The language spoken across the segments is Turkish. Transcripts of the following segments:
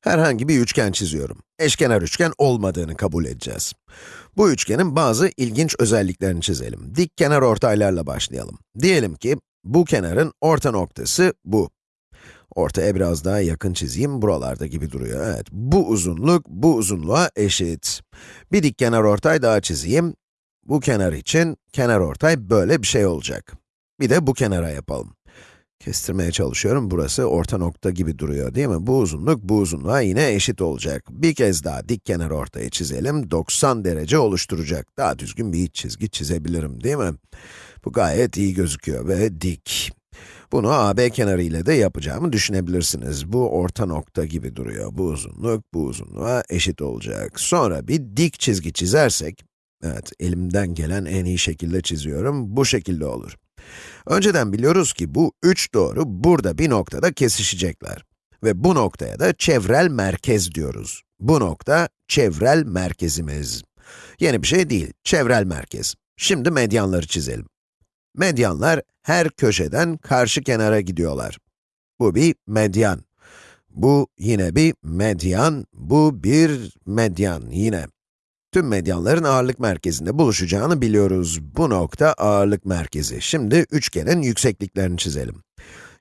Herhangi bir üçgen çiziyorum. Eşkenar üçgen olmadığını kabul edeceğiz. Bu üçgenin bazı ilginç özelliklerini çizelim. Dik kenar ortaylarla başlayalım. Diyelim ki, bu kenarın orta noktası bu. Ortaya biraz daha yakın çizeyim, buralarda gibi duruyor. Evet, bu uzunluk, bu uzunluğa eşit. Bir dik kenar ortay daha çizeyim. Bu kenar için, kenar ortay böyle bir şey olacak. Bir de bu kenara yapalım. Kestirmeye çalışıyorum, burası orta nokta gibi duruyor değil mi? Bu uzunluk, bu uzunluğa yine eşit olacak. Bir kez daha dik kenar ortayı çizelim, 90 derece oluşturacak. Daha düzgün bir iç çizgi çizebilirim değil mi? Bu gayet iyi gözüküyor ve dik. Bunu AB kenarı ile de yapacağımı düşünebilirsiniz. Bu orta nokta gibi duruyor. Bu uzunluk, bu uzunluğa eşit olacak. Sonra bir dik çizgi çizersek, evet elimden gelen en iyi şekilde çiziyorum, bu şekilde olur. Önceden biliyoruz ki bu üç doğru burada bir noktada kesişecekler. Ve bu noktaya da çevrel merkez diyoruz. Bu nokta çevrel merkezimiz. Yeni bir şey değil, çevrel merkez. Şimdi medyanları çizelim. Medyanlar her köşeden karşı kenara gidiyorlar. Bu bir medyan. Bu yine bir medyan, bu bir medyan yine. Tüm medyanların ağırlık merkezinde buluşacağını biliyoruz. Bu nokta ağırlık merkezi. Şimdi üçgenin yüksekliklerini çizelim.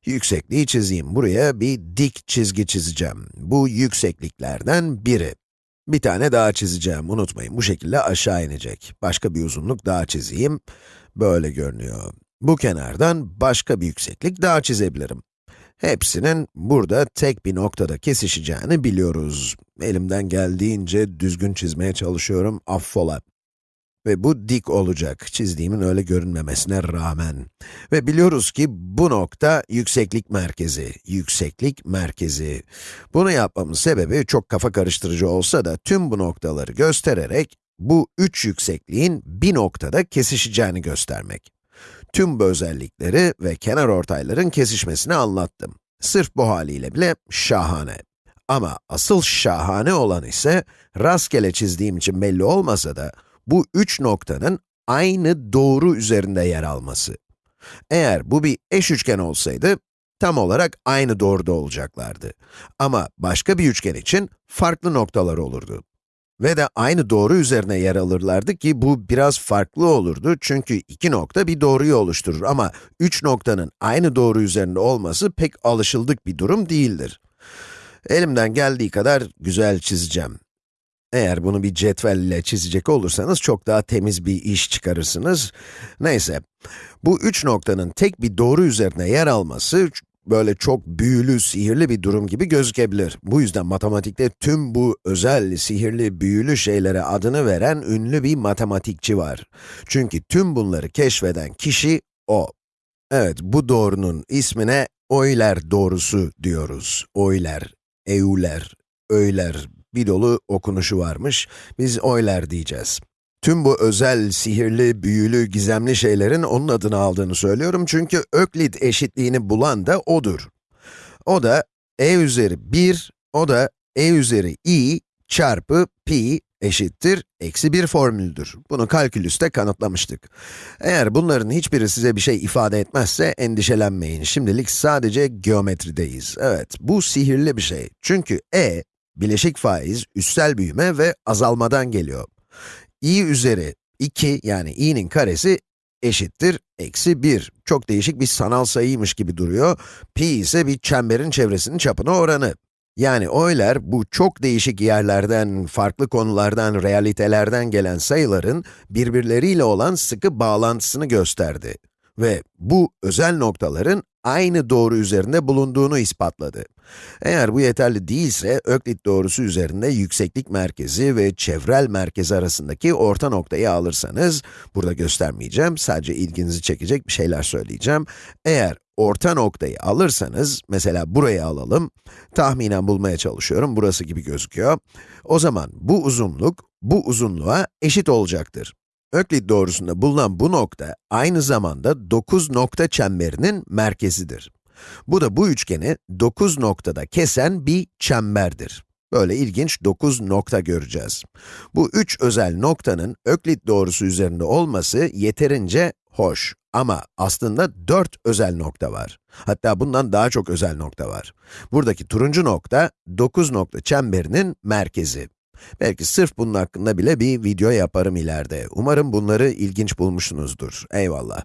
Yüksekliği çizeyim. Buraya bir dik çizgi çizeceğim. Bu yüksekliklerden biri. Bir tane daha çizeceğim, unutmayın. Bu şekilde aşağı inecek. Başka bir uzunluk daha çizeyim. Böyle görünüyor. Bu kenardan başka bir yükseklik daha çizebilirim. Hepsinin burada tek bir noktada kesişeceğini biliyoruz. Elimden geldiğince düzgün çizmeye çalışıyorum, affola. Ve bu dik olacak, çizdiğimin öyle görünmemesine rağmen. Ve biliyoruz ki bu nokta yükseklik merkezi, yükseklik merkezi. Bunu yapmamın sebebi çok kafa karıştırıcı olsa da tüm bu noktaları göstererek bu üç yüksekliğin bir noktada kesişeceğini göstermek. Tüm bu özellikleri ve kenar ortayların kesişmesini anlattım. Sırf bu haliyle bile şahane. Ama asıl şahane olan ise, rastgele çizdiğim için belli olmasa da, bu üç noktanın aynı doğru üzerinde yer alması. Eğer bu bir eş üçgen olsaydı, tam olarak aynı doğruda olacaklardı. Ama başka bir üçgen için farklı noktalar olurdu. Ve de aynı doğru üzerine yer alırlardı ki bu biraz farklı olurdu çünkü iki nokta bir doğruyu oluşturur ama üç noktanın aynı doğru üzerinde olması pek alışıldık bir durum değildir. Elimden geldiği kadar güzel çizeceğim. Eğer bunu bir cetvel ile çizecek olursanız çok daha temiz bir iş çıkarırsınız. Neyse, bu üç noktanın tek bir doğru üzerine yer alması böyle çok büyülü, sihirli bir durum gibi gözükebilir. Bu yüzden matematikte tüm bu özel, sihirli, büyülü şeylere adını veren ünlü bir matematikçi var. Çünkü tüm bunları keşfeden kişi o. Evet, bu doğrunun ismine Euler doğrusu diyoruz. Euler, Euler, Euler, bir dolu okunuşu varmış. Biz Euler diyeceğiz. Tüm bu özel, sihirli, büyülü, gizemli şeylerin onun adını aldığını söylüyorum çünkü Öklit eşitliğini bulan da odur. O da e üzeri 1, o da e üzeri i çarpı pi eşittir eksi 1 formülüdür. Bunu kalkülüste kanıtlamıştık. Eğer bunların hiçbiri size bir şey ifade etmezse endişelenmeyin. Şimdilik sadece geometrideyiz. Evet, bu sihirli bir şey. Çünkü e, bileşik faiz, üssel büyüme ve azalmadan geliyor i üzeri 2 yani i'nin karesi eşittir eksi 1. Çok değişik bir sanal sayıymış gibi duruyor. Pi ise bir çemberin çevresinin çapına oranı. Yani Euler, bu çok değişik yerlerden, farklı konulardan, realitelerden gelen sayıların birbirleriyle olan sıkı bağlantısını gösterdi. Ve bu özel noktaların aynı doğru üzerinde bulunduğunu ispatladı. Eğer bu yeterli değilse, Öklit doğrusu üzerinde yükseklik merkezi ve çevrel merkezi arasındaki orta noktayı alırsanız, burada göstermeyeceğim, sadece ilginizi çekecek bir şeyler söyleyeceğim. Eğer orta noktayı alırsanız, mesela burayı alalım, tahminen bulmaya çalışıyorum, burası gibi gözüküyor. O zaman bu uzunluk, bu uzunluğa eşit olacaktır. Öklit doğrusunda bulunan bu nokta, aynı zamanda 9 nokta çemberinin merkezidir. Bu da bu üçgeni 9 noktada kesen bir çemberdir. Böyle ilginç 9 nokta göreceğiz. Bu üç özel noktanın Öklit doğrusu üzerinde olması yeterince Hoş ama aslında 4 özel nokta var. Hatta bundan daha çok özel nokta var. Buradaki turuncu nokta, 9 nokta çemberinin merkezi. Belki sırf bunun hakkında bile bir video yaparım ileride. Umarım bunları ilginç bulmuşsunuzdur. Eyvallah.